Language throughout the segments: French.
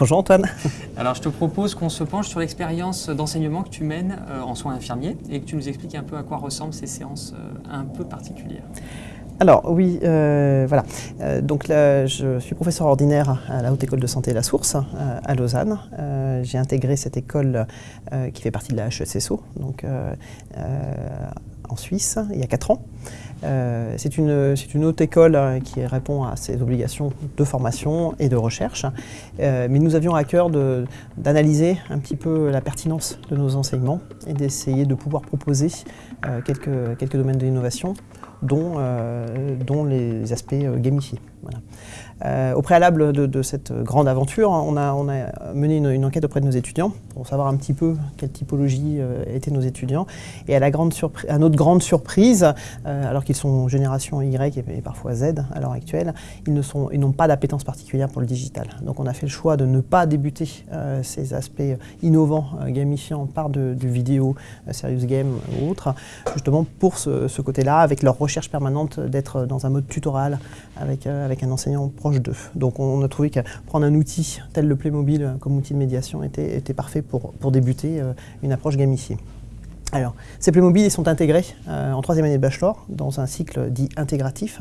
Bonjour Antoine. Alors je te propose qu'on se penche sur l'expérience d'enseignement que tu mènes euh, en soins infirmiers et que tu nous expliques un peu à quoi ressemblent ces séances euh, un peu particulières. Alors oui, euh, voilà. donc là, je suis professeur ordinaire à la Haute École de Santé La Source à Lausanne. J'ai intégré cette école qui fait partie de la HESSO, donc en Suisse, il y a 4 ans. Euh, c'est une, une, haute école hein, qui répond à ses obligations de formation et de recherche, euh, mais nous avions à cœur d'analyser un petit peu la pertinence de nos enseignements et d'essayer de pouvoir proposer euh, quelques, quelques domaines d'innovation dont, dont les aspects gamifiés. Euh, au préalable de, cette grande aventure, on a, mené une, enquête auprès de nos étudiants pour savoir un petit peu quelle typologie euh, étaient nos étudiants. Et à, la grande à notre grande surprise, euh, alors qu'ils sont génération Y et, parfois Z à l'heure actuelle, ils n'ont pas d'appétence particulière pour le digital. Donc on a fait le choix de ne pas débuter ces aspects innovants, gamifiants par du vidéo, serious game ou autre, justement pour ce, côté-là, avec leur recherche permanente d'être dans un mode tutoral avec, avec un enseignant proche d'eux. Donc on a trouvé que prendre un outil tel le Playmobil comme outil de médiation était, était parfait pour, pour débuter euh, une approche gamifiée. Alors, ces Playmobil sont intégrés euh, en troisième année de bachelor dans un cycle dit intégratif,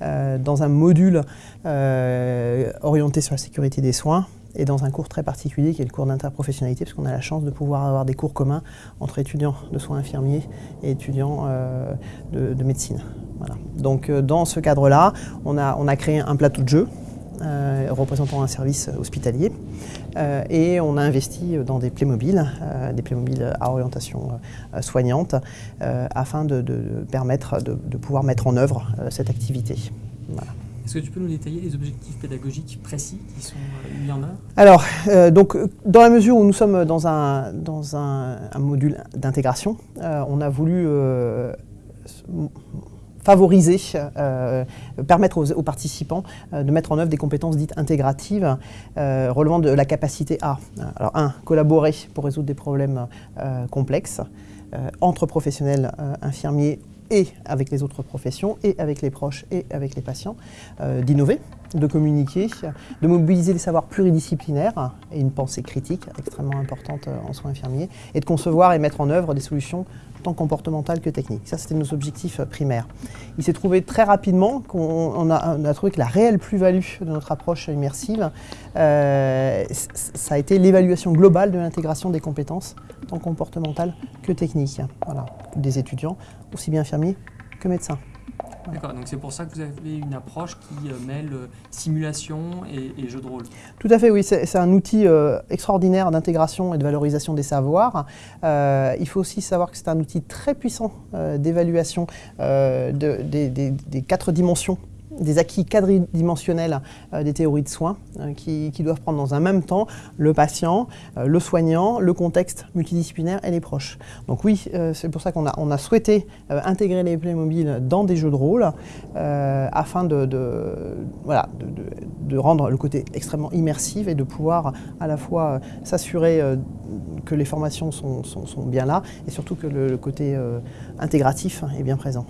euh, dans un module orienté sur la sécurité des soins et dans un cours très particulier qui est le cours d'interprofessionnalité, parce qu'on a la chance de pouvoir avoir des cours communs entre étudiants de soins infirmiers et étudiants de, de, médecine. Donc euh, dans ce cadre-là, on a, créé un plateau de jeu euh, représentant un service hospitalier. Euh, et on a investi dans des Playmobil, des Playmobil à orientation soignante, afin de, permettre de, pouvoir mettre en œuvre cette activité. Est-ce que tu peux nous détailler les objectifs pédagogiques précis qui sont mis en œuvre? Alors, donc, dans la mesure où nous sommes dans un, dans un, module d'intégration, on a voulu favoriser, euh, permettre aux, participants euh, de mettre en œuvre des compétences dites intégratives euh, relevant de la capacité à, alors un, collaborer pour résoudre des problèmes complexes entre professionnels infirmiers et avec les autres professions, et avec les proches, et avec les patients, d'innover, de communiquer, de mobiliser des savoirs pluridisciplinaires et une pensée critique extrêmement importante en soins infirmiers, et de concevoir et mettre en œuvre des solutions tant comportementales que techniques. Ça, c'était nos objectifs primaires. Il s'est trouvé très rapidement qu'on a, trouvé que la réelle plus-value de notre approche immersive, euh, ça a été l'évaluation globale de l'intégration des compétences, tant comportementales que techniques, voilà, des étudiants, aussi bien infirmiers que médecins. D'accord, donc c'est pour ça que vous avez une approche qui euh, mêle euh, simulation et, jeu de rôle. Tout à fait, oui. C'est un outil euh, extraordinaire d'intégration et de valorisation des savoirs. il faut aussi savoir que c'est un outil très puissant d'évaluation des quatre dimensions des acquis quadridimensionnels euh, des théories de soins euh, qui, doivent prendre dans un même temps le patient, euh, le soignant, le contexte multidisciplinaire et les proches. Donc oui, c'est pour ça qu'on a, souhaité intégrer les Playmobil dans des jeux de rôle afin de, rendre le côté extrêmement immersif et de pouvoir à la fois s'assurer que les formations sont, bien là et surtout que le, côté intégratif est bien présent.